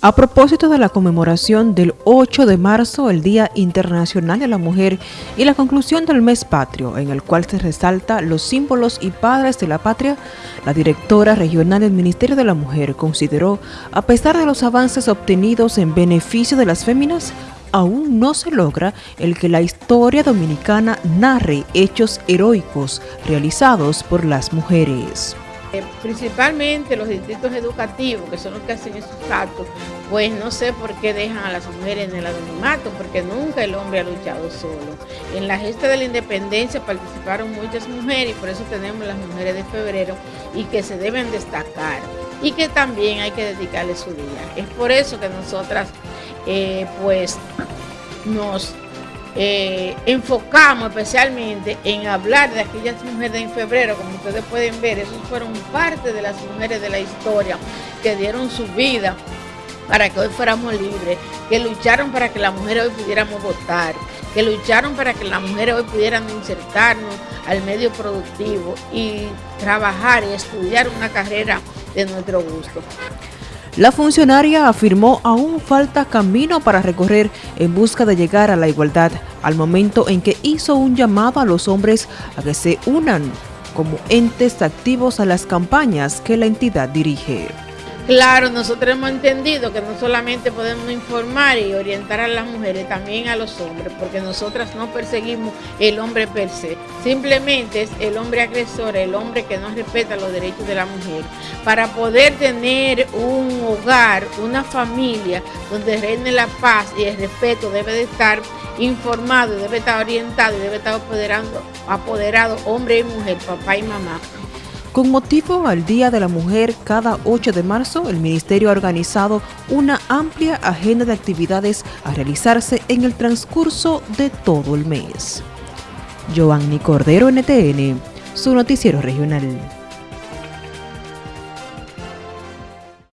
A propósito de la conmemoración del 8 de marzo, el Día Internacional de la Mujer, y la conclusión del mes patrio, en el cual se resalta los símbolos y padres de la patria, la directora regional del Ministerio de la Mujer consideró, a pesar de los avances obtenidos en beneficio de las féminas, aún no se logra el que la historia dominicana narre hechos heroicos realizados por las mujeres. Eh, principalmente los distritos educativos, que son los que hacen esos actos, pues no sé por qué dejan a las mujeres en el anonimato, porque nunca el hombre ha luchado solo. En la gesta de la independencia participaron muchas mujeres y por eso tenemos las mujeres de febrero y que se deben destacar y que también hay que dedicarle su día. Es por eso que nosotras eh, pues nos eh, enfocamos especialmente en hablar de aquellas mujeres en febrero, como ustedes pueden ver, esos fueron parte de las mujeres de la historia que dieron su vida para que hoy fuéramos libres, que lucharon para que las mujeres hoy pudiéramos votar, que lucharon para que las mujeres hoy pudieran insertarnos al medio productivo y trabajar y estudiar una carrera de nuestro gusto. La funcionaria afirmó aún falta camino para recorrer en busca de llegar a la igualdad, al momento en que hizo un llamado a los hombres a que se unan como entes activos a las campañas que la entidad dirige. Claro, nosotros hemos entendido que no solamente podemos informar y orientar a las mujeres, también a los hombres, porque nosotras no perseguimos el hombre per se. Simplemente es el hombre agresor, el hombre que no respeta los derechos de la mujer. Para poder tener un hogar, una familia donde reine la paz y el respeto, debe de estar informado, debe estar orientado y debe estar apoderado hombre y mujer, papá y mamá. Con motivo al Día de la Mujer, cada 8 de marzo, el Ministerio ha organizado una amplia agenda de actividades a realizarse en el transcurso de todo el mes. Giovanni Cordero, NTN, su noticiero regional.